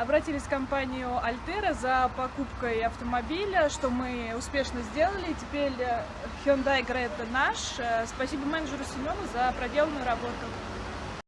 обратились в компанию Altera за покупкой автомобиля, что мы успешно сделали. Теперь э, Hyundai Creta наш. Э, спасибо менеджеру Семену за проделанную работу.